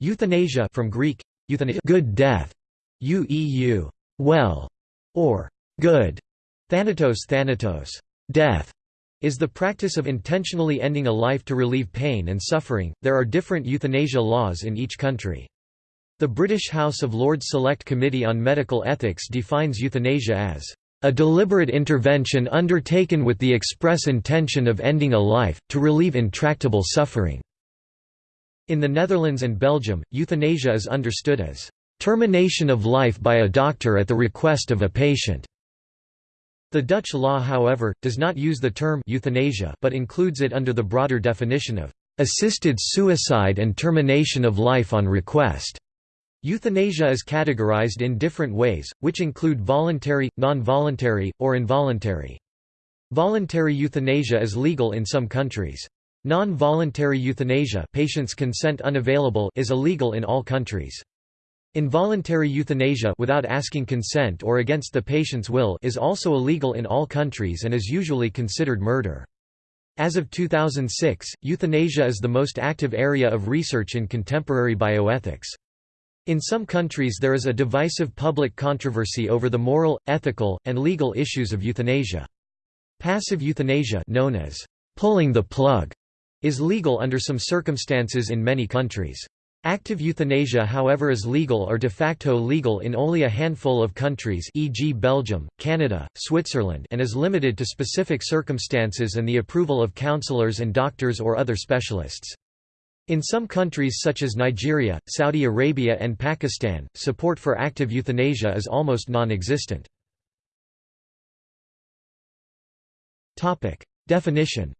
Euthanasia from Greek, euthanasia good death, ueu well, or good, thanatos thanatos death, is the practice of intentionally ending a life to relieve pain and suffering. There are different euthanasia laws in each country. The British House of Lords Select Committee on Medical Ethics defines euthanasia as a deliberate intervention undertaken with the express intention of ending a life, to relieve intractable suffering. In the Netherlands and Belgium, euthanasia is understood as termination of life by a doctor at the request of a patient. The Dutch law however, does not use the term euthanasia but includes it under the broader definition of assisted suicide and termination of life on request. Euthanasia is categorized in different ways, which include voluntary, non-voluntary, or involuntary. Voluntary euthanasia is legal in some countries. Non-voluntary euthanasia patient's consent unavailable is illegal in all countries. Involuntary euthanasia without asking consent or against the patient's will is also illegal in all countries and is usually considered murder. As of 2006, euthanasia is the most active area of research in contemporary bioethics. In some countries there is a divisive public controversy over the moral, ethical, and legal issues of euthanasia. Passive euthanasia known as pulling the plug is legal under some circumstances in many countries. Active euthanasia however is legal or de facto legal in only a handful of countries e.g. Belgium, Canada, Switzerland and is limited to specific circumstances and the approval of counselors and doctors or other specialists. In some countries such as Nigeria, Saudi Arabia and Pakistan, support for active euthanasia is almost non-existent. Definition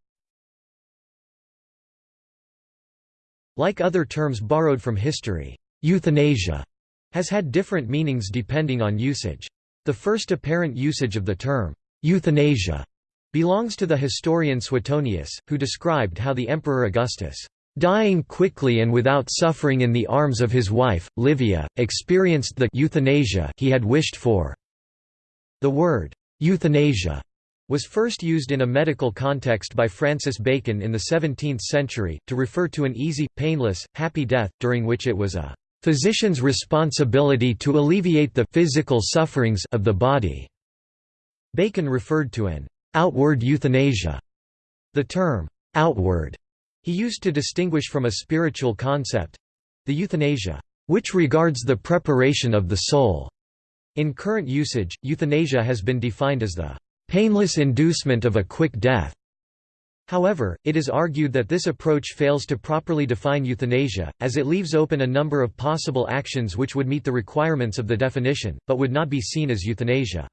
Like other terms borrowed from history, euthanasia has had different meanings depending on usage. The first apparent usage of the term, euthanasia, belongs to the historian Suetonius, who described how the Emperor Augustus, dying quickly and without suffering in the arms of his wife, Livia, experienced the euthanasia he had wished for. The word, euthanasia, was first used in a medical context by Francis Bacon in the 17th century, to refer to an easy, painless, happy death, during which it was a physician's responsibility to alleviate the physical sufferings of the body. Bacon referred to an outward euthanasia. The term outward he used to distinguish from a spiritual concept—the euthanasia, which regards the preparation of the soul. In current usage, euthanasia has been defined as the painless inducement of a quick death. However, it is argued that this approach fails to properly define euthanasia, as it leaves open a number of possible actions which would meet the requirements of the definition, but would not be seen as euthanasia.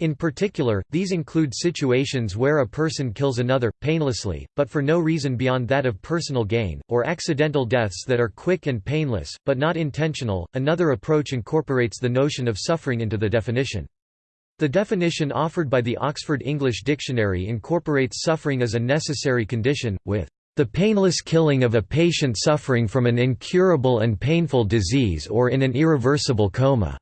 In particular, these include situations where a person kills another, painlessly, but for no reason beyond that of personal gain, or accidental deaths that are quick and painless, but not intentional. Another approach incorporates the notion of suffering into the definition. The definition offered by the Oxford English Dictionary incorporates suffering as a necessary condition, with the painless killing of a patient suffering from an incurable and painful disease or in an irreversible coma.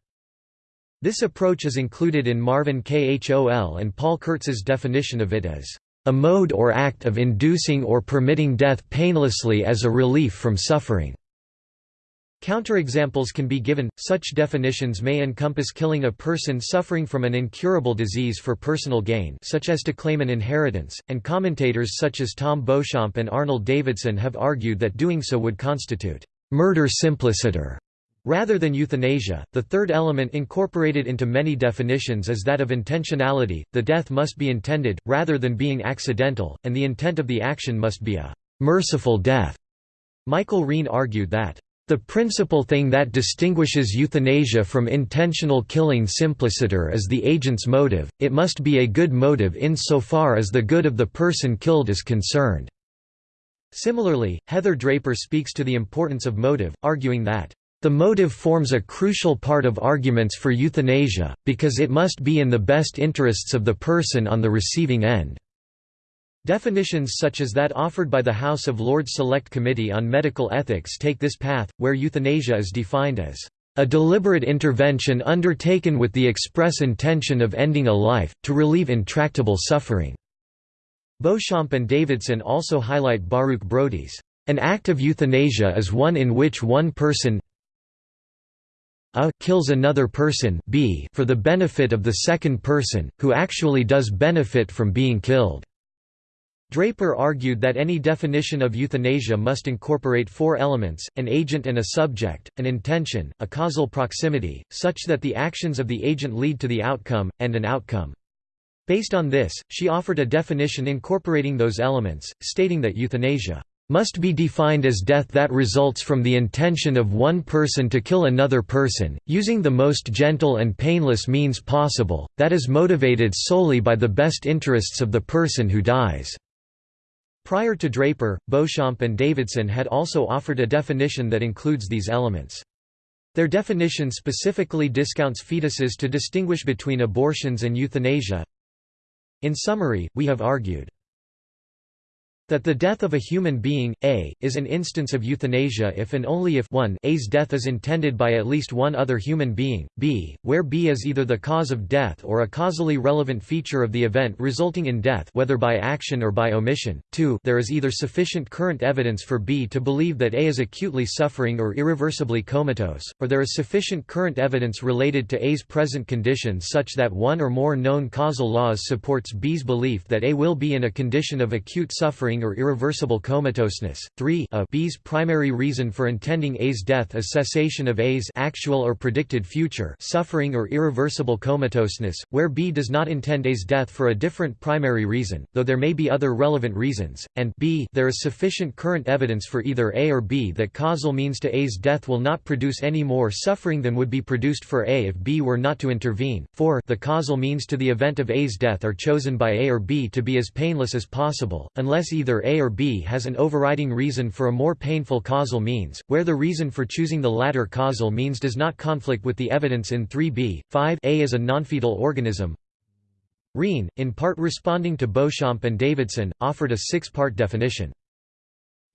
This approach is included in Marvin Kohl and Paul Kurtz's definition of it as a mode or act of inducing or permitting death painlessly as a relief from suffering. Counterexamples can be given, such definitions may encompass killing a person suffering from an incurable disease for personal gain such as to claim an inheritance, and commentators such as Tom Beauchamp and Arnold Davidson have argued that doing so would constitute «murder simpliciter» Rather than euthanasia, the third element incorporated into many definitions is that of intentionality, the death must be intended, rather than being accidental, and the intent of the action must be a «merciful death». Michael Wreen argued that the principal thing that distinguishes euthanasia from intentional killing simpliciter is the agent's motive, it must be a good motive insofar as the good of the person killed is concerned." Similarly, Heather Draper speaks to the importance of motive, arguing that, "...the motive forms a crucial part of arguments for euthanasia, because it must be in the best interests of the person on the receiving end." Definitions such as that offered by the House of Lords Select Committee on Medical Ethics take this path, where euthanasia is defined as a deliberate intervention undertaken with the express intention of ending a life, to relieve intractable suffering." Beauchamp and Davidson also highlight Baruch Brody's An act of euthanasia is one in which one person a kills another person b for the benefit of the second person, who actually does benefit from being killed. Draper argued that any definition of euthanasia must incorporate four elements, an agent and a subject, an intention, a causal proximity, such that the actions of the agent lead to the outcome, and an outcome. Based on this, she offered a definition incorporating those elements, stating that euthanasia must be defined as death that results from the intention of one person to kill another person, using the most gentle and painless means possible, that is motivated solely by the best interests of the person who dies." Prior to Draper, Beauchamp and Davidson had also offered a definition that includes these elements. Their definition specifically discounts fetuses to distinguish between abortions and euthanasia. In summary, we have argued that the death of a human being, a, is an instance of euthanasia if and only if 1 a's death is intended by at least one other human being, b, where b is either the cause of death or a causally relevant feature of the event resulting in death whether by action or by omission, 2 there is either sufficient current evidence for b to believe that a is acutely suffering or irreversibly comatose, or there is sufficient current evidence related to a's present condition such that one or more known causal laws supports b's belief that a will be in a condition of acute suffering or irreversible comatoseness. 3 a B's primary reason for intending A's death is cessation of A's actual or predicted future suffering or irreversible comatoseness, where B does not intend A's death for a different primary reason, though there may be other relevant reasons, and b there is sufficient current evidence for either A or B that causal means to A's death will not produce any more suffering than would be produced for A if B were not to intervene. 4 the causal means to the event of A's death are chosen by A or B to be as painless as possible, unless either either A or B has an overriding reason for a more painful causal means, where the reason for choosing the latter causal means does not conflict with the evidence in 3b. 5 A is a nonfetal organism. Wreen, in part responding to Beauchamp and Davidson, offered a six-part definition.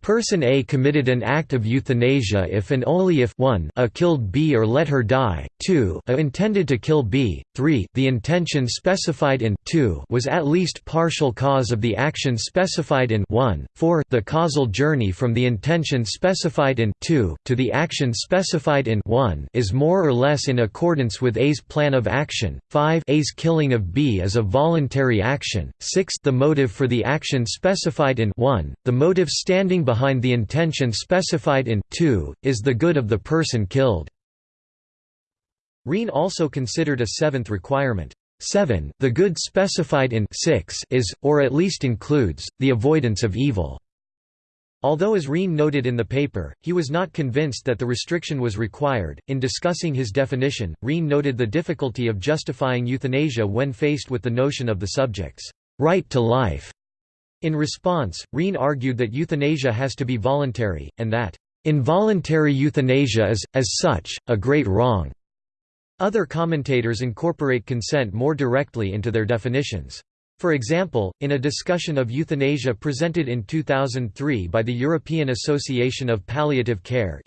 Person A committed an act of euthanasia if and only if 1 a killed B or let her die, 2 a intended to kill B, 3 the intention specified in 2 was at least partial cause of the action specified in 1, 4 the causal journey from the intention specified in 2 to the action specified in 1 is more or less in accordance with A's plan of action, 5 A's killing of B is a voluntary action, 6 the motive for the action specified in 1, the motive standing behind the intention specified in 2, is the good of the person killed. Wreen also considered a seventh requirement. 7 The good specified in 6 is, or at least includes, the avoidance of evil. Although as Wreen noted in the paper, he was not convinced that the restriction was required. In discussing his definition, Wreen noted the difficulty of justifying euthanasia when faced with the notion of the subject's right to life. In response, Wreen argued that euthanasia has to be voluntary, and that, "...involuntary euthanasia is, as such, a great wrong." Other commentators incorporate consent more directly into their definitions. For example, in a discussion of euthanasia presented in 2003 by the European Association of Palliative Care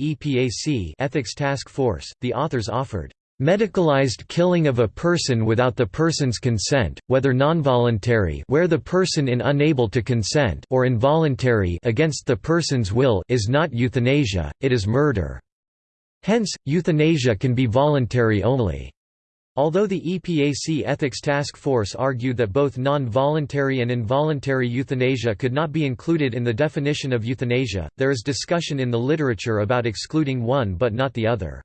Ethics Task Force, the authors offered Medicalized killing of a person without the person's consent, whether nonvoluntary where the person in unable to consent or involuntary against the person's will is not euthanasia, it is murder. Hence, euthanasia can be voluntary only. Although the EPAC Ethics Task Force argued that both non-voluntary and involuntary euthanasia could not be included in the definition of euthanasia, there is discussion in the literature about excluding one but not the other.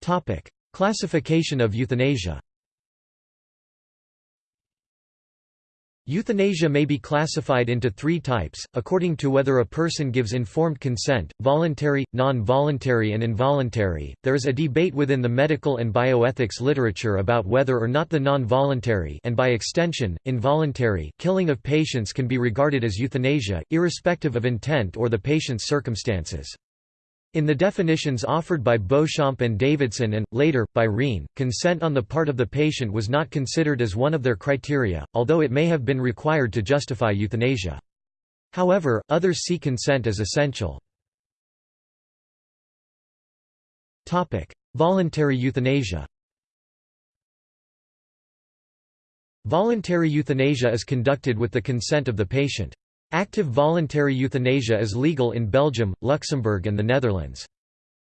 Topic: Classification of euthanasia. Euthanasia may be classified into three types, according to whether a person gives informed consent, voluntary, non-voluntary and involuntary. There is a debate within the medical and bioethics literature about whether or not the non-voluntary and by extension, involuntary killing of patients can be regarded as euthanasia, irrespective of intent or the patient's circumstances. In the definitions offered by Beauchamp and Davidson and, later, by Wreen, consent on the part of the patient was not considered as one of their criteria, although it may have been required to justify euthanasia. However, others see consent as essential. Voluntary euthanasia Voluntary euthanasia is conducted with the consent of the patient. Active voluntary euthanasia is legal in Belgium, Luxembourg and the Netherlands.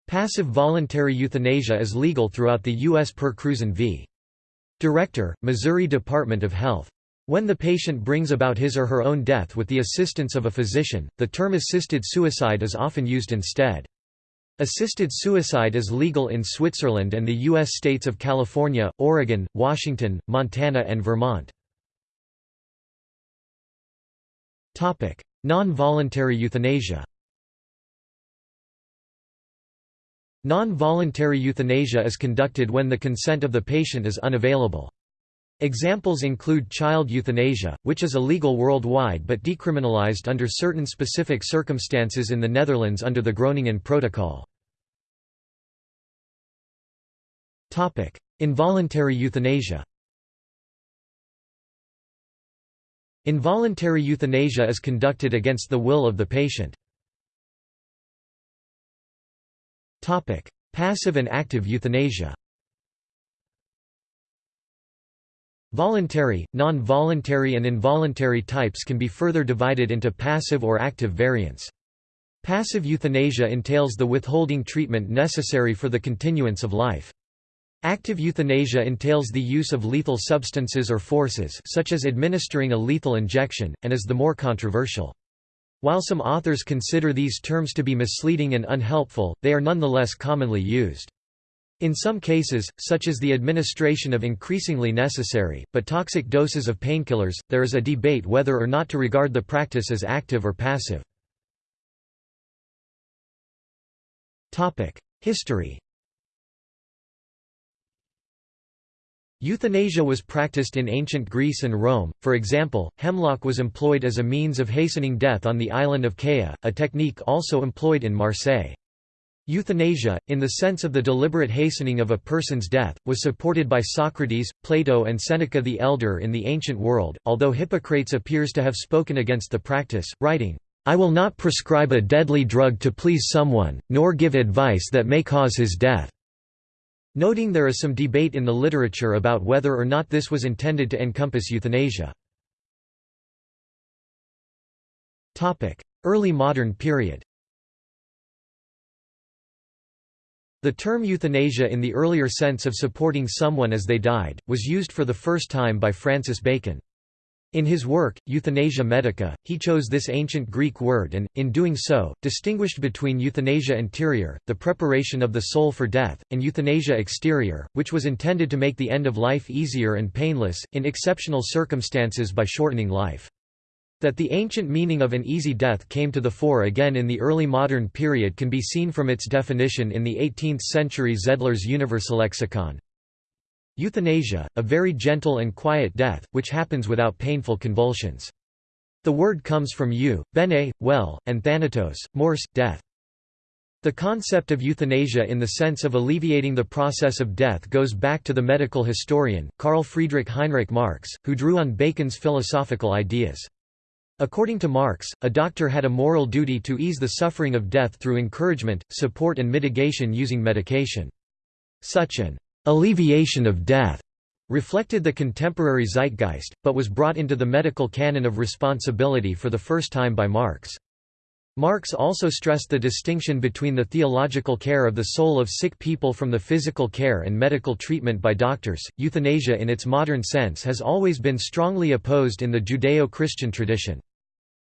Passive voluntary euthanasia is legal throughout the U.S. per Cruzan v. Director, Missouri Department of Health. When the patient brings about his or her own death with the assistance of a physician, the term assisted suicide is often used instead. Assisted suicide is legal in Switzerland and the U.S. states of California, Oregon, Washington, Montana and Vermont. Non-voluntary euthanasia Non-voluntary euthanasia is conducted when the consent of the patient is unavailable. Examples include child euthanasia, which is illegal worldwide but decriminalized under certain specific circumstances in the Netherlands under the Groningen Protocol. Involuntary euthanasia Involuntary euthanasia is conducted against the will of the patient. Topic: passive and active euthanasia Voluntary, non-voluntary and involuntary types can be further divided into passive or active variants. Passive euthanasia entails the withholding treatment necessary for the continuance of life. Active euthanasia entails the use of lethal substances or forces such as administering a lethal injection, and is the more controversial. While some authors consider these terms to be misleading and unhelpful, they are nonetheless commonly used. In some cases, such as the administration of increasingly necessary, but toxic doses of painkillers, there is a debate whether or not to regard the practice as active or passive. History Euthanasia was practiced in ancient Greece and Rome, for example, hemlock was employed as a means of hastening death on the island of Kea, a technique also employed in Marseille. Euthanasia, in the sense of the deliberate hastening of a person's death, was supported by Socrates, Plato and Seneca the Elder in the ancient world, although Hippocrates appears to have spoken against the practice, writing, "'I will not prescribe a deadly drug to please someone, nor give advice that may cause his death." Noting there is some debate in the literature about whether or not this was intended to encompass euthanasia. Early modern period The term euthanasia in the earlier sense of supporting someone as they died, was used for the first time by Francis Bacon. In his work, Euthanasia Medica, he chose this ancient Greek word and, in doing so, distinguished between euthanasia interior, the preparation of the soul for death, and euthanasia exterior, which was intended to make the end of life easier and painless, in exceptional circumstances by shortening life. That the ancient meaning of an easy death came to the fore again in the early modern period can be seen from its definition in the 18th-century Zedler's Universalexikon. Euthanasia, a very gentle and quiet death, which happens without painful convulsions. The word comes from eu, bene, well, and thanatos, morse, death. The concept of euthanasia in the sense of alleviating the process of death goes back to the medical historian, Carl Friedrich Heinrich Marx, who drew on Bacon's philosophical ideas. According to Marx, a doctor had a moral duty to ease the suffering of death through encouragement, support and mitigation using medication. Such an alleviation of death reflected the contemporary zeitgeist, but was brought into the medical canon of responsibility for the first time by Marx. Marx also stressed the distinction between the theological care of the soul of sick people from the physical care and medical treatment by doctors. Euthanasia in its modern sense has always been strongly opposed in the Judeo Christian tradition.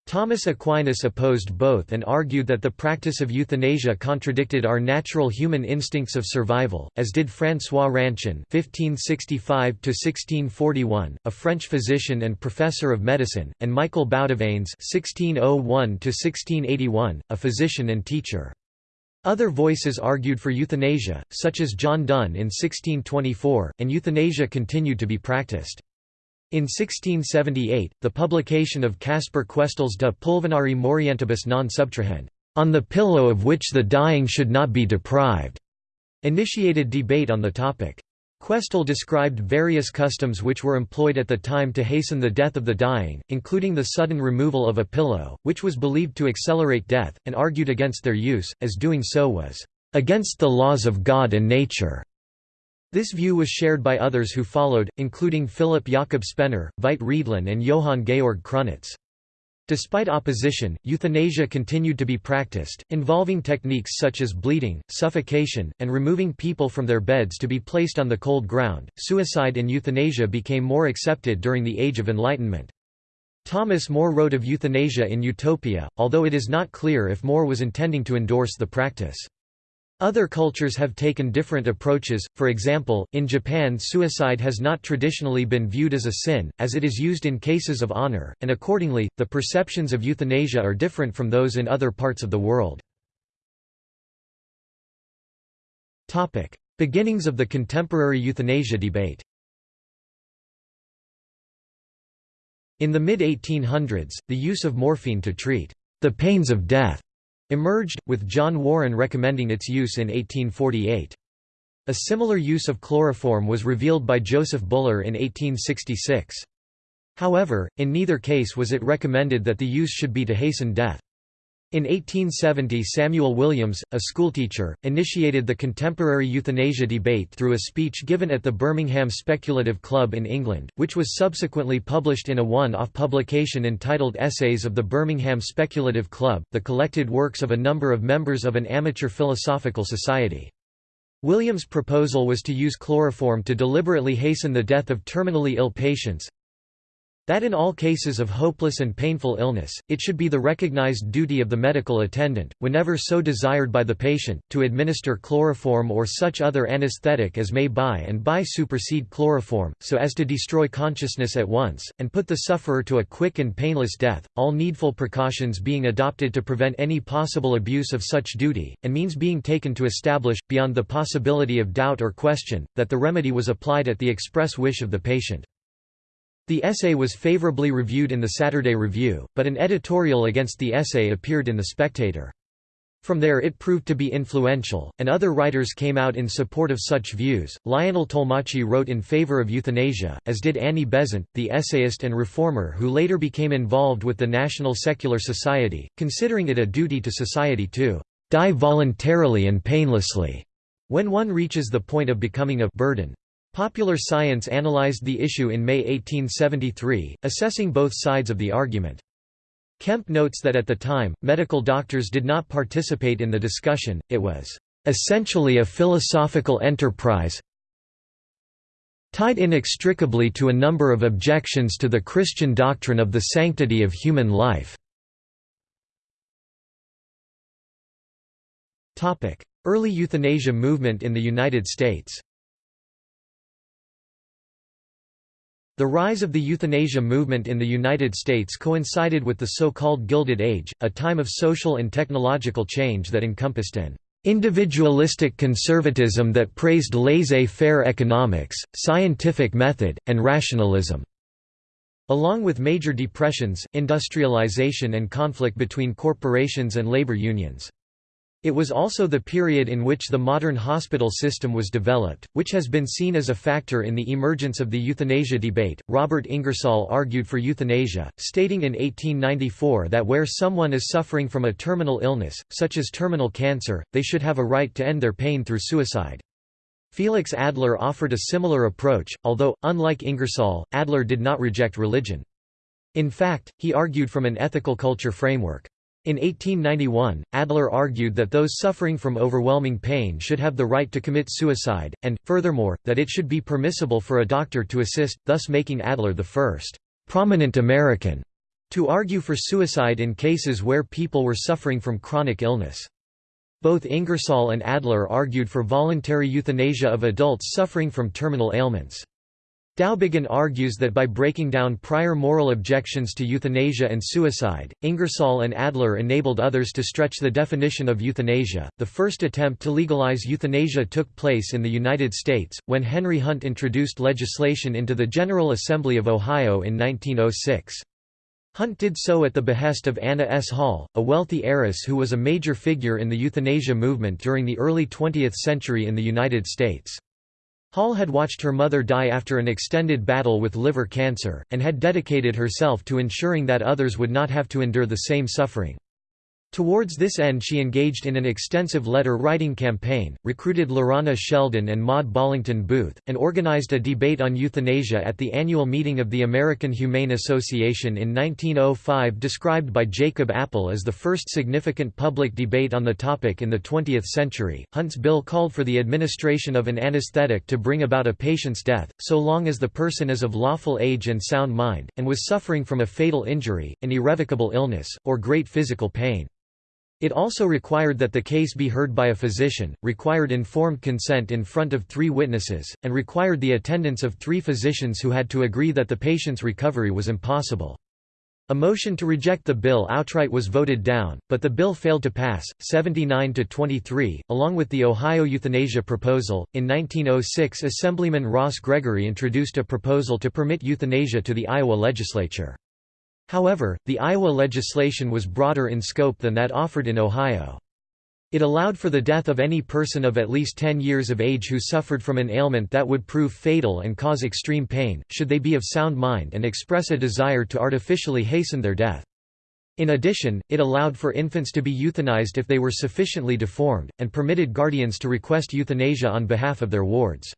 Thomas Aquinas opposed both and argued that the practice of euthanasia contradicted our natural human instincts of survival, as did François Ranchin (1565–1641), a French physician and professor of medicine, and Michael Boudewijn (1601–1681), a physician and teacher. Other voices argued for euthanasia, such as John Donne in 1624, and euthanasia continued to be practiced. In 1678, the publication of Caspar Questel's De Pulvinari Morientibus non subtrahend, on the pillow of which the dying should not be deprived, initiated debate on the topic. Questel described various customs which were employed at the time to hasten the death of the dying, including the sudden removal of a pillow, which was believed to accelerate death, and argued against their use, as doing so was against the laws of God and nature. This view was shared by others who followed, including Philip Jakob Spener, Veit Riedlin and Johann Georg Krunitz. Despite opposition, euthanasia continued to be practiced, involving techniques such as bleeding, suffocation, and removing people from their beds to be placed on the cold ground. Suicide and euthanasia became more accepted during the Age of Enlightenment. Thomas More wrote of euthanasia in Utopia, although it is not clear if More was intending to endorse the practice. Other cultures have taken different approaches, for example, in Japan suicide has not traditionally been viewed as a sin, as it is used in cases of honor, and accordingly, the perceptions of euthanasia are different from those in other parts of the world. Beginnings of the contemporary euthanasia debate In the mid-1800s, the use of morphine to treat the pains of death emerged, with John Warren recommending its use in 1848. A similar use of chloroform was revealed by Joseph Bullar in 1866. However, in neither case was it recommended that the use should be to hasten death. In 1870 Samuel Williams, a schoolteacher, initiated the contemporary euthanasia debate through a speech given at the Birmingham Speculative Club in England, which was subsequently published in a one-off publication entitled Essays of the Birmingham Speculative Club, the collected works of a number of members of an amateur philosophical society. Williams' proposal was to use chloroform to deliberately hasten the death of terminally ill patients, that in all cases of hopeless and painful illness, it should be the recognized duty of the medical attendant, whenever so desired by the patient, to administer chloroform or such other anesthetic as may by and by supersede chloroform, so as to destroy consciousness at once, and put the sufferer to a quick and painless death, all needful precautions being adopted to prevent any possible abuse of such duty, and means being taken to establish, beyond the possibility of doubt or question, that the remedy was applied at the express wish of the patient. The essay was favorably reviewed in the Saturday Review, but an editorial against the essay appeared in The Spectator. From there it proved to be influential, and other writers came out in support of such views. Lionel Tollemache wrote in favor of euthanasia, as did Annie Besant, the essayist and reformer who later became involved with the National Secular Society, considering it a duty to society to die voluntarily and painlessly when one reaches the point of becoming a burden. Popular Science analyzed the issue in May 1873, assessing both sides of the argument. Kemp notes that at the time, medical doctors did not participate in the discussion, it was essentially a philosophical enterprise tied inextricably to a number of objections to the Christian doctrine of the sanctity of human life. Early euthanasia movement in the United States The rise of the euthanasia movement in the United States coincided with the so-called Gilded Age, a time of social and technological change that encompassed an individualistic conservatism that praised laissez-faire economics, scientific method, and rationalism. Along with major depressions, industrialization and conflict between corporations and labor unions. It was also the period in which the modern hospital system was developed, which has been seen as a factor in the emergence of the euthanasia debate. Robert Ingersoll argued for euthanasia, stating in 1894 that where someone is suffering from a terminal illness, such as terminal cancer, they should have a right to end their pain through suicide. Felix Adler offered a similar approach, although, unlike Ingersoll, Adler did not reject religion. In fact, he argued from an ethical culture framework. In 1891, Adler argued that those suffering from overwhelming pain should have the right to commit suicide, and, furthermore, that it should be permissible for a doctor to assist, thus making Adler the first prominent American to argue for suicide in cases where people were suffering from chronic illness. Both Ingersoll and Adler argued for voluntary euthanasia of adults suffering from terminal ailments. Dowbiggin argues that by breaking down prior moral objections to euthanasia and suicide, Ingersoll and Adler enabled others to stretch the definition of euthanasia. The first attempt to legalize euthanasia took place in the United States, when Henry Hunt introduced legislation into the General Assembly of Ohio in 1906. Hunt did so at the behest of Anna S. Hall, a wealthy heiress who was a major figure in the euthanasia movement during the early 20th century in the United States. Hall had watched her mother die after an extended battle with liver cancer, and had dedicated herself to ensuring that others would not have to endure the same suffering. Towards this end she engaged in an extensive letter-writing campaign, recruited Lorana Sheldon and Maud Ballington Booth, and organized a debate on euthanasia at the annual meeting of the American Humane Association in 1905 described by Jacob Appel as the first significant public debate on the topic in the 20th century. Hunt's bill called for the administration of an anesthetic to bring about a patient's death, so long as the person is of lawful age and sound mind, and was suffering from a fatal injury, an irrevocable illness, or great physical pain. It also required that the case be heard by a physician, required informed consent in front of three witnesses, and required the attendance of three physicians who had to agree that the patient's recovery was impossible. A motion to reject the bill outright was voted down, but the bill failed to pass, 79 to 23, along with the Ohio euthanasia proposal. In 1906, Assemblyman Ross Gregory introduced a proposal to permit euthanasia to the Iowa legislature. However, the Iowa legislation was broader in scope than that offered in Ohio. It allowed for the death of any person of at least 10 years of age who suffered from an ailment that would prove fatal and cause extreme pain, should they be of sound mind and express a desire to artificially hasten their death. In addition, it allowed for infants to be euthanized if they were sufficiently deformed, and permitted guardians to request euthanasia on behalf of their wards.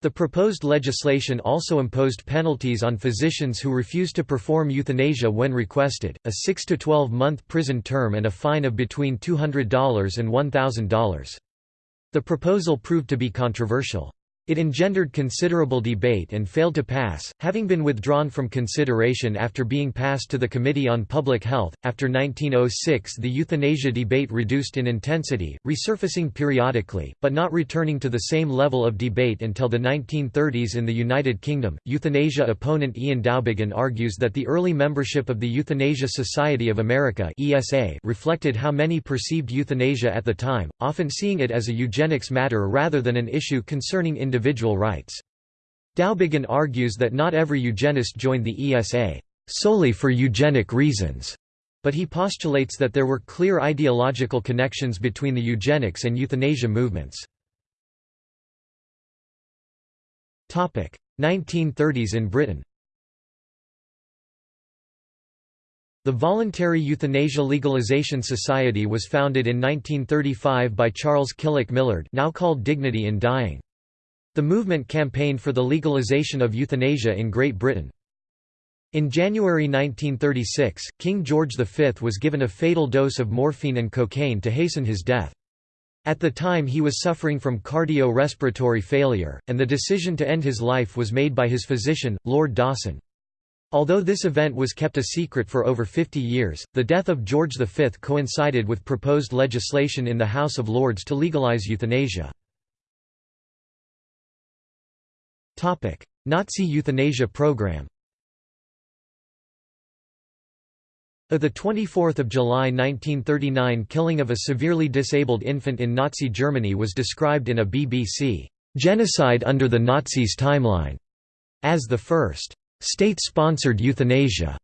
The proposed legislation also imposed penalties on physicians who refused to perform euthanasia when requested, a 6 to 12 month prison term and a fine of between $200 and $1,000. The proposal proved to be controversial. It engendered considerable debate and failed to pass, having been withdrawn from consideration after being passed to the Committee on Public Health. After 1906, the euthanasia debate reduced in intensity, resurfacing periodically, but not returning to the same level of debate until the 1930s in the United Kingdom. Euthanasia opponent Ian Dowbiggin argues that the early membership of the Euthanasia Society of America (ESA) reflected how many perceived euthanasia at the time, often seeing it as a eugenics matter rather than an issue concerning individual individual rights. Dowbiggin argues that not every eugenist joined the ESA solely for eugenic reasons, but he postulates that there were clear ideological connections between the eugenics and euthanasia movements. 1930s in Britain The Voluntary Euthanasia Legalization Society was founded in 1935 by Charles Killick Millard now called Dignity in Dying. The movement campaigned for the legalization of euthanasia in Great Britain. In January 1936, King George V was given a fatal dose of morphine and cocaine to hasten his death. At the time he was suffering from cardio-respiratory failure, and the decision to end his life was made by his physician, Lord Dawson. Although this event was kept a secret for over 50 years, the death of George V coincided with proposed legislation in the House of Lords to legalise euthanasia. Nazi euthanasia program. Uh, a 24 July 1939 killing of a severely disabled infant in Nazi Germany was described in a BBC, "'Genocide under the Nazis' timeline' as the first "'state-sponsored euthanasia'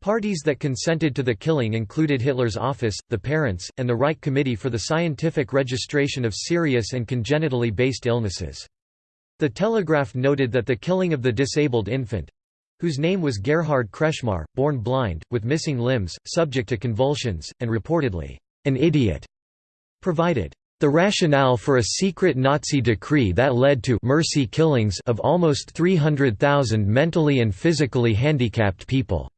Parties that consented to the killing included Hitler's office, the parents, and the Reich Committee for the Scientific Registration of Serious and Congenitally Based Illnesses. The Telegraph noted that the killing of the disabled infant—whose name was Gerhard Kretschmar, born blind, with missing limbs, subject to convulsions, and reportedly, an idiot, provided the rationale for a secret Nazi decree that led to mercy killings of almost 300,000 mentally and physically handicapped people.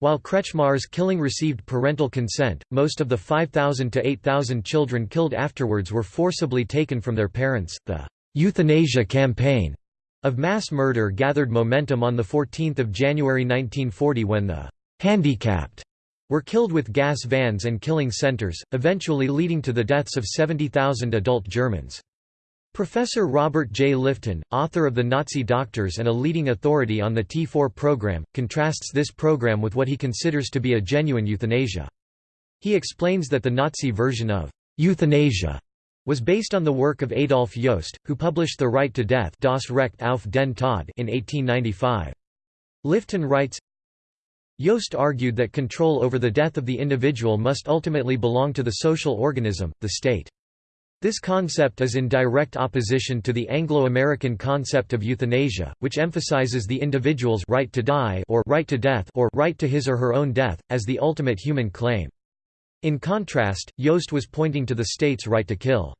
While Kretschmar's killing received parental consent, most of the 5,000 to 8,000 children killed afterwards were forcibly taken from their parents. The euthanasia campaign of mass murder gathered momentum on 14 January 1940 when the handicapped were killed with gas vans and killing centers, eventually leading to the deaths of 70,000 adult Germans. Professor Robert J. Lifton, author of The Nazi Doctors and a leading authority on the T4 program, contrasts this program with what he considers to be a genuine euthanasia. He explains that the Nazi version of euthanasia was based on the work of Adolf Jost, who published The Right to Death Das Recht auf den Tod in 1895. Lifton writes, Jost argued that control over the death of the individual must ultimately belong to the social organism, the state. This concept is in direct opposition to the Anglo-American concept of euthanasia, which emphasizes the individual's right to die or right to death or right to his or her own death, as the ultimate human claim. In contrast, Jost was pointing to the state's right to kill.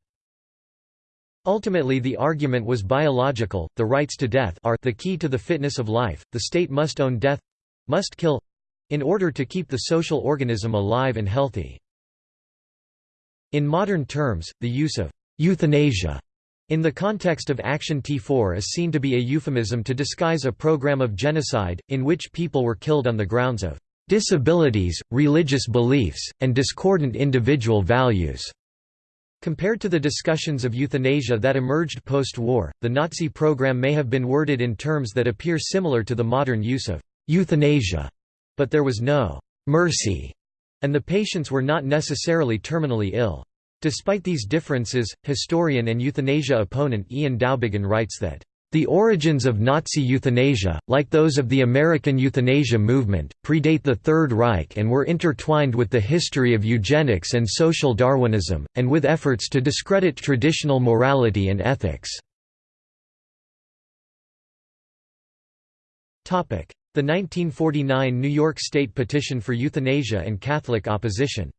Ultimately the argument was biological, the rights to death are the key to the fitness of life, the state must own death—must kill—in order to keep the social organism alive and healthy. In modern terms, the use of euthanasia in the context of Action T4 is seen to be a euphemism to disguise a program of genocide, in which people were killed on the grounds of disabilities, religious beliefs, and discordant individual values. Compared to the discussions of euthanasia that emerged post-war, the Nazi program may have been worded in terms that appear similar to the modern use of euthanasia, but there was no mercy, and the patients were not necessarily terminally ill. Despite these differences, historian and euthanasia opponent Ian Dowbiggin writes that the origins of Nazi euthanasia, like those of the American euthanasia movement, predate the Third Reich and were intertwined with the history of eugenics and social Darwinism, and with efforts to discredit traditional morality and ethics. The 1949 New York State petition for euthanasia and Catholic opposition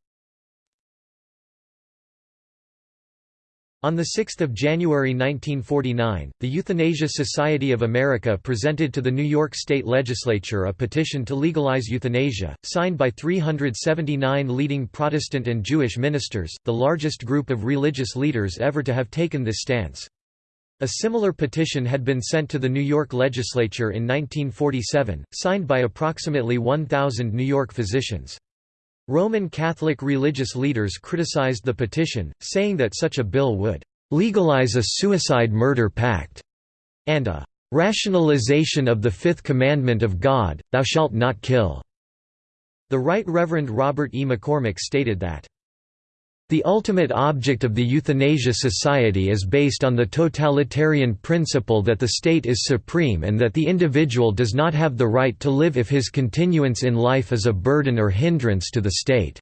On 6 January 1949, the Euthanasia Society of America presented to the New York State Legislature a petition to legalize euthanasia, signed by 379 leading Protestant and Jewish ministers, the largest group of religious leaders ever to have taken this stance. A similar petition had been sent to the New York legislature in 1947, signed by approximately 1,000 New York physicians. Roman Catholic religious leaders criticized the petition, saying that such a bill would legalize a suicide-murder pact and a rationalization of the fifth commandment of God, thou shalt not kill. The Right Reverend Robert E. McCormick stated that the ultimate object of the Euthanasia Society is based on the totalitarian principle that the state is supreme and that the individual does not have the right to live if his continuance in life is a burden or hindrance to the state.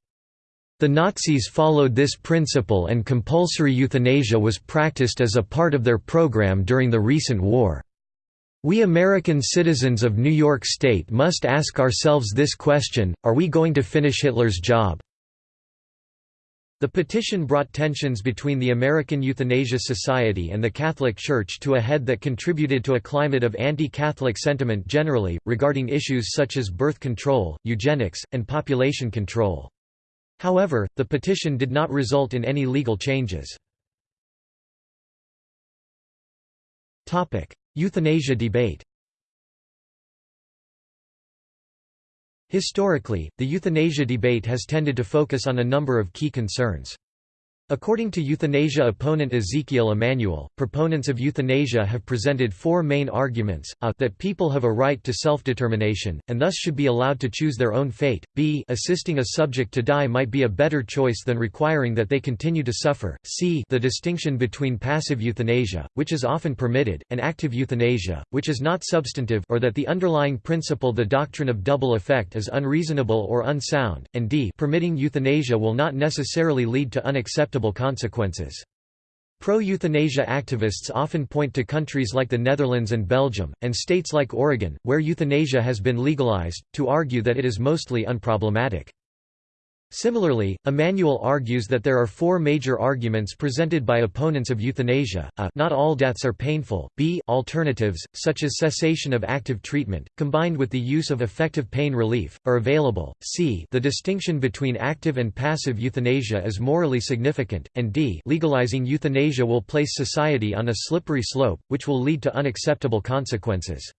The Nazis followed this principle and compulsory euthanasia was practiced as a part of their program during the recent war. We American citizens of New York State must ask ourselves this question, are we going to finish Hitler's job? The petition brought tensions between the American Euthanasia Society and the Catholic Church to a head that contributed to a climate of anti-Catholic sentiment generally, regarding issues such as birth control, eugenics, and population control. However, the petition did not result in any legal changes. Euthanasia debate Historically, the euthanasia debate has tended to focus on a number of key concerns. According to euthanasia opponent Ezekiel Emanuel, proponents of euthanasia have presented four main arguments, a that people have a right to self-determination, and thus should be allowed to choose their own fate, b assisting a subject to die might be a better choice than requiring that they continue to suffer, c the distinction between passive euthanasia, which is often permitted, and active euthanasia, which is not substantive or that the underlying principle the doctrine of double effect is unreasonable or unsound, and d permitting euthanasia will not necessarily lead to unacceptable consequences. Pro-euthanasia activists often point to countries like the Netherlands and Belgium, and states like Oregon, where euthanasia has been legalized, to argue that it is mostly unproblematic. Similarly, Emanuel argues that there are four major arguments presented by opponents of euthanasia, a not all deaths are painful, b alternatives, such as cessation of active treatment, combined with the use of effective pain relief, are available, c the distinction between active and passive euthanasia is morally significant, and d legalizing euthanasia will place society on a slippery slope, which will lead to unacceptable consequences.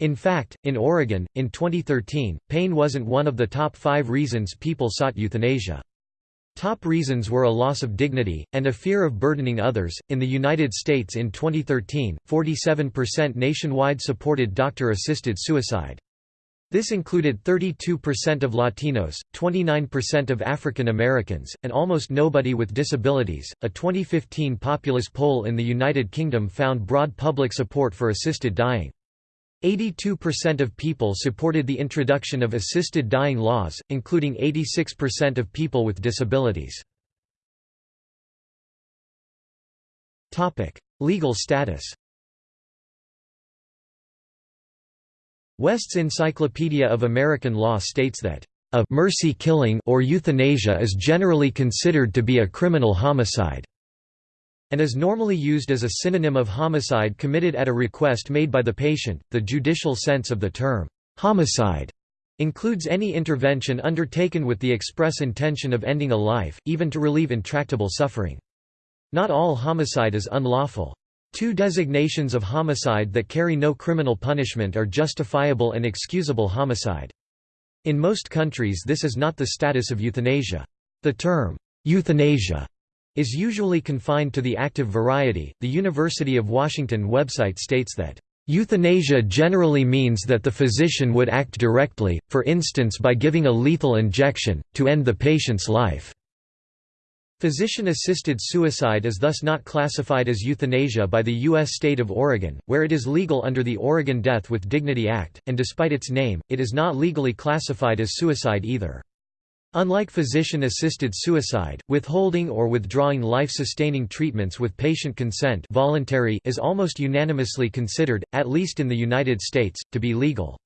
In fact, in Oregon, in 2013, pain wasn't one of the top five reasons people sought euthanasia. Top reasons were a loss of dignity, and a fear of burdening others. In the United States in 2013, 47% nationwide supported doctor assisted suicide. This included 32% of Latinos, 29% of African Americans, and almost nobody with disabilities. A 2015 Populus poll in the United Kingdom found broad public support for assisted dying. 82% of people supported the introduction of assisted dying laws, including 86% of people with disabilities. Legal status West's Encyclopedia of American Law states that a mercy killing or euthanasia is generally considered to be a criminal homicide and is normally used as a synonym of homicide committed at a request made by the patient. The judicial sense of the term homicide includes any intervention undertaken with the express intention of ending a life, even to relieve intractable suffering. Not all homicide is unlawful. Two designations of homicide that carry no criminal punishment are justifiable and excusable homicide. In most countries this is not the status of euthanasia. The term, euthanasia, is usually confined to the active variety. The University of Washington website states that Euthanasia generally means that the physician would act directly, for instance by giving a lethal injection, to end the patient's life. Physician-assisted suicide is thus not classified as euthanasia by the U.S. state of Oregon, where it is legal under the Oregon Death with Dignity Act, and despite its name, it is not legally classified as suicide either. Unlike physician-assisted suicide, withholding or withdrawing life-sustaining treatments with patient consent voluntary is almost unanimously considered, at least in the United States, to be legal.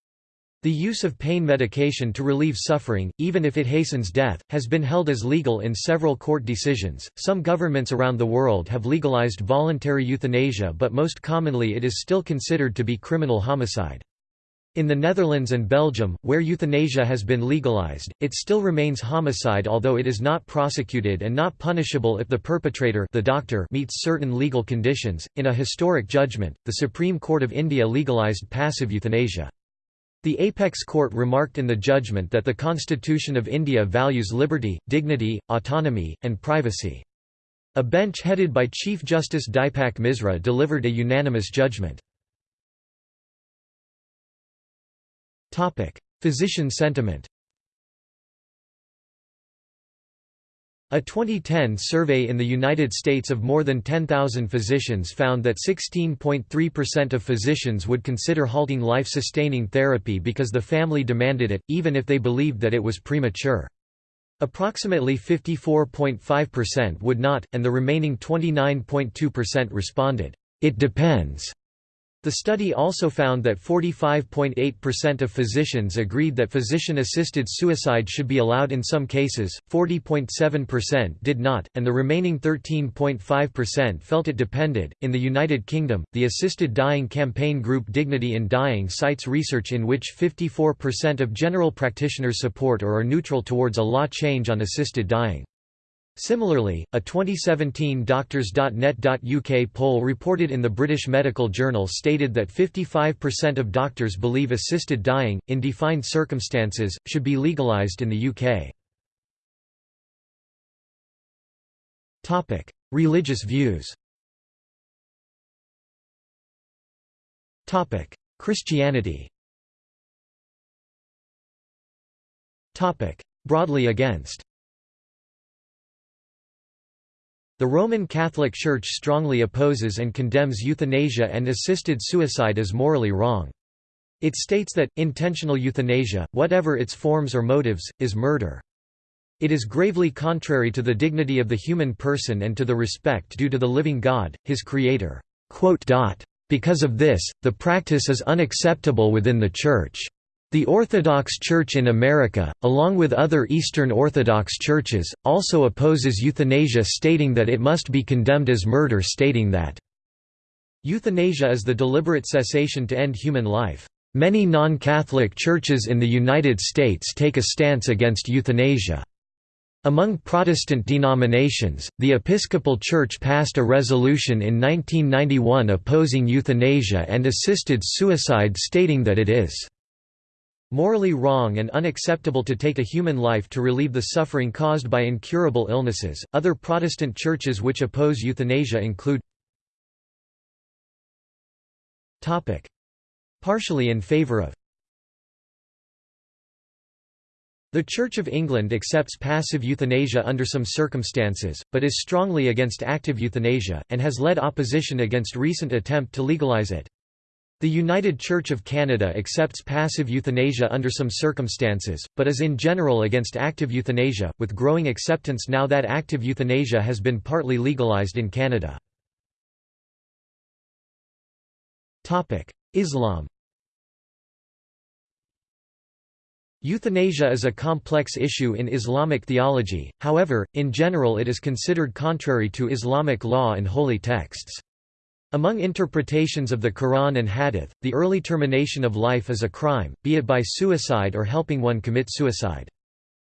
The use of pain medication to relieve suffering, even if it hastens death, has been held as legal in several court decisions. Some governments around the world have legalized voluntary euthanasia, but most commonly it is still considered to be criminal homicide. In the Netherlands and Belgium, where euthanasia has been legalized, it still remains homicide although it is not prosecuted and not punishable if the perpetrator the doctor meets certain legal conditions. In a historic judgment, the Supreme Court of India legalized passive euthanasia. The apex court remarked in the judgment that the Constitution of India values liberty, dignity, autonomy, and privacy. A bench headed by Chief Justice Dipak Misra delivered a unanimous judgment. Physician sentiment A 2010 survey in the United States of more than 10,000 physicians found that 16.3% of physicians would consider halting life-sustaining therapy because the family demanded it, even if they believed that it was premature. Approximately 54.5% would not, and the remaining 29.2% responded, "'It depends' The study also found that 45.8% of physicians agreed that physician-assisted suicide should be allowed in some cases, 40.7% did not, and the remaining 13.5% felt it depended. In the United Kingdom, the assisted dying campaign group Dignity in Dying cites research in which 54% of general practitioners support or are neutral towards a law change on assisted dying. Similarly, a 2017 Doctors.net.uk poll reported in the British Medical Journal stated that 55% of doctors believe assisted dying, in defined circumstances, should be legalised in the UK. Religious views. Christianity. Broadly against The Roman Catholic Church strongly opposes and condemns euthanasia and assisted suicide as morally wrong. It states that, intentional euthanasia, whatever its forms or motives, is murder. It is gravely contrary to the dignity of the human person and to the respect due to the living God, his creator. Because of this, the practice is unacceptable within the Church. The Orthodox Church in America, along with other Eastern Orthodox churches, also opposes euthanasia stating that it must be condemned as murder stating that euthanasia is the deliberate cessation to end human life. Many non-Catholic churches in the United States take a stance against euthanasia. Among Protestant denominations, the Episcopal Church passed a resolution in 1991 opposing euthanasia and assisted suicide stating that it is Morally wrong and unacceptable to take a human life to relieve the suffering caused by incurable illnesses. Other Protestant churches which oppose euthanasia include Topic: Partially in favor of The Church of England accepts passive euthanasia under some circumstances, but is strongly against active euthanasia, and has led opposition against recent attempt to legalise it. The United Church of Canada accepts passive euthanasia under some circumstances, but is in general against active euthanasia, with growing acceptance now that active euthanasia has been partly legalized in Canada. Islam Euthanasia is a complex issue in Islamic theology, however, in general it is considered contrary to Islamic law and holy texts. Among interpretations of the Quran and Hadith, the early termination of life is a crime, be it by suicide or helping one commit suicide.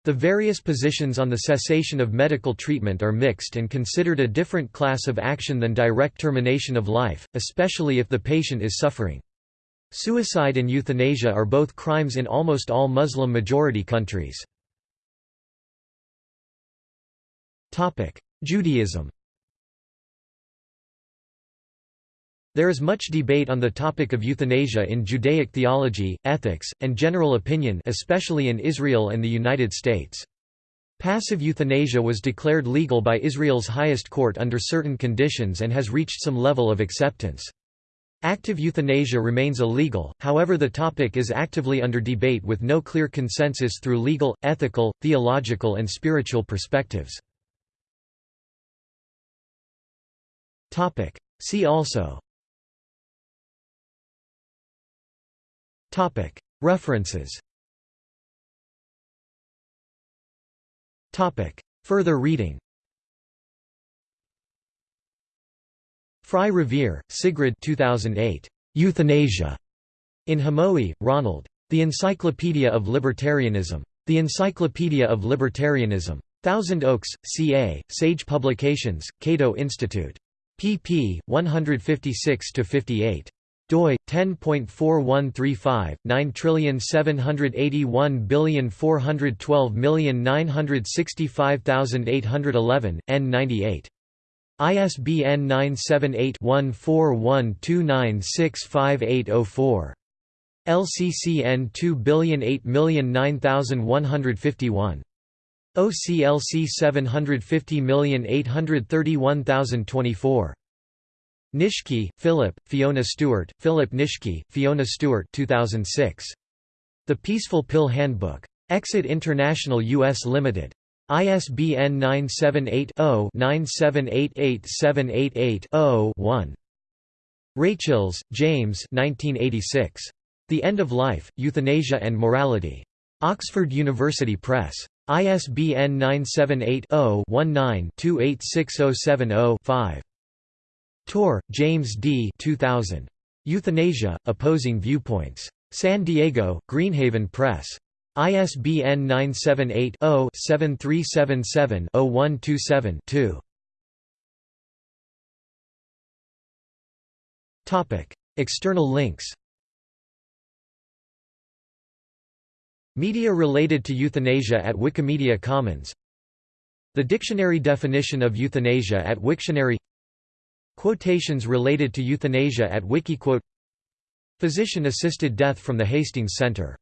The various positions on the cessation of medical treatment are mixed and considered a different class of action than direct termination of life, especially if the patient is suffering. Suicide and euthanasia are both crimes in almost all Muslim-majority countries. Judaism There is much debate on the topic of euthanasia in Judaic theology, ethics, and general opinion especially in Israel and the United States. Passive euthanasia was declared legal by Israel's highest court under certain conditions and has reached some level of acceptance. Active euthanasia remains illegal, however the topic is actively under debate with no clear consensus through legal, ethical, theological and spiritual perspectives. See also References Further reading Fry-Revere, Sigrid 2008. Euthanasia. In Hamowy, Ronald. The Encyclopedia of Libertarianism. The Encyclopedia of Libertarianism. Thousand Oaks, CA, Sage Publications, Cato Institute. pp. 156–58 doi 10.4135 9781412965811 n98 ISBN 978-1412965804. LCCN 2008009151. OCLC 750831024. Nitschke, Philip, Fiona Stewart, Philip Nitschke, Fiona Stewart 2006. The Peaceful Pill Handbook. Exit International US Limited. ISBN 978-0-9788788-0-1. Rachels, James The End of Life, Euthanasia and Morality. Oxford University Press. ISBN 978-0-19-286070-5. Torr, James D. 2000. Euthanasia, Opposing Viewpoints. San Diego, Greenhaven Press. ISBN 978-0-7377-0127-2. External links Media related to euthanasia at Wikimedia Commons The dictionary definition of euthanasia at Wiktionary Quotations related to euthanasia at Wikiquote. Physician-assisted death from the Hastings Center